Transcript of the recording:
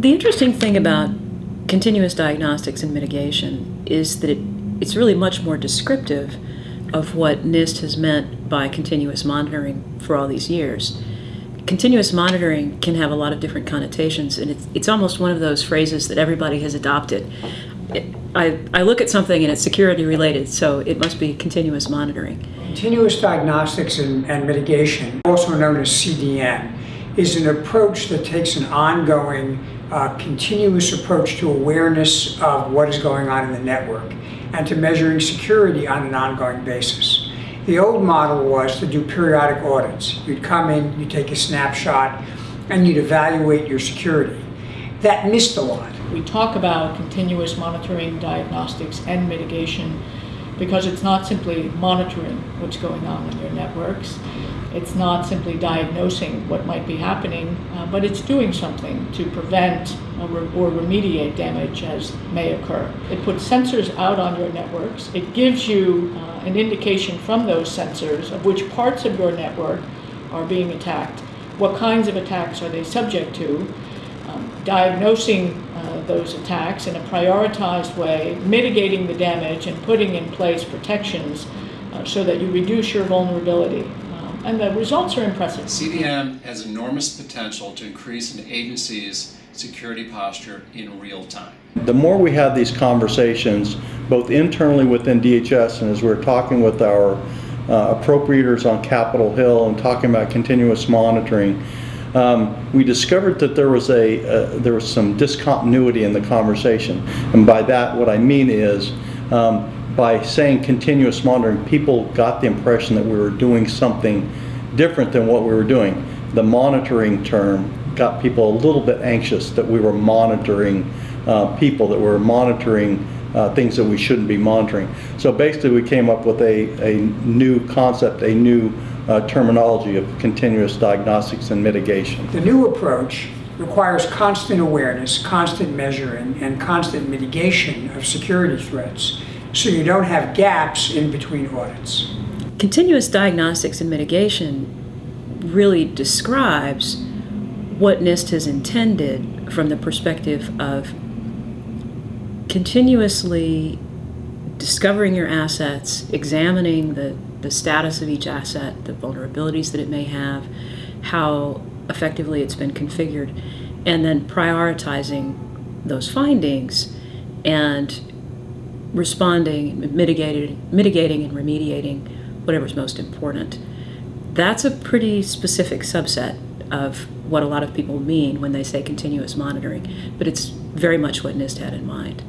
The interesting thing about continuous diagnostics and mitigation is that it, it's really much more descriptive of what NIST has meant by continuous monitoring for all these years. Continuous monitoring can have a lot of different connotations, and it's, it's almost one of those phrases that everybody has adopted. It, I, I look at something and it's security related, so it must be continuous monitoring. Continuous diagnostics and, and mitigation, also known as CDM, is an approach that takes an ongoing uh, continuous approach to awareness of what is going on in the network and to measuring security on an ongoing basis. The old model was to do periodic audits. You'd come in, you'd take a snapshot, and you'd evaluate your security. That missed a lot. We talk about continuous monitoring, diagnostics, and mitigation because it's not simply monitoring what's going on in your networks. It's not simply diagnosing what might be happening, uh, but it's doing something to prevent or, remediate damage as may occur. It puts sensors out on your networks. It gives you uh, an indication from those sensors of which parts of your network are being attacked, what kinds of attacks are they subject to, um, diagnosing uh, those attacks in a prioritized way, mitigating the damage, and putting in place protections uh, so that you reduce your vulnerability and the results are impressive. CDM has enormous potential to increase an agency's security posture in real time. The more we have these conversations, both internally within DHS and as we're talking with our uh, appropriators on Capitol Hill and talking about continuous monitoring, um, we discovered that there was a uh, there was some discontinuity in the conversation, and by that what I mean is um, by saying continuous monitoring, people got the impression that we were doing something different than what we were doing. The monitoring term got people a little bit anxious that we were monitoring uh, people, that we were monitoring uh, things that we shouldn't be monitoring. So basically we came up with a, a new concept, a new uh, terminology of continuous diagnostics and mitigation. The new approach requires constant awareness, constant measuring, and constant mitigation of security threats so you don't have gaps in between audits. Continuous diagnostics and mitigation really describes what NIST has intended from the perspective of continuously discovering your assets, examining the, the status of each asset, the vulnerabilities that it may have, how effectively it's been configured, and then prioritizing those findings and responding, mitigating, mitigating and remediating whatever's most important. That's a pretty specific subset of what a lot of people mean when they say continuous monitoring, but it's very much what NIST had in mind.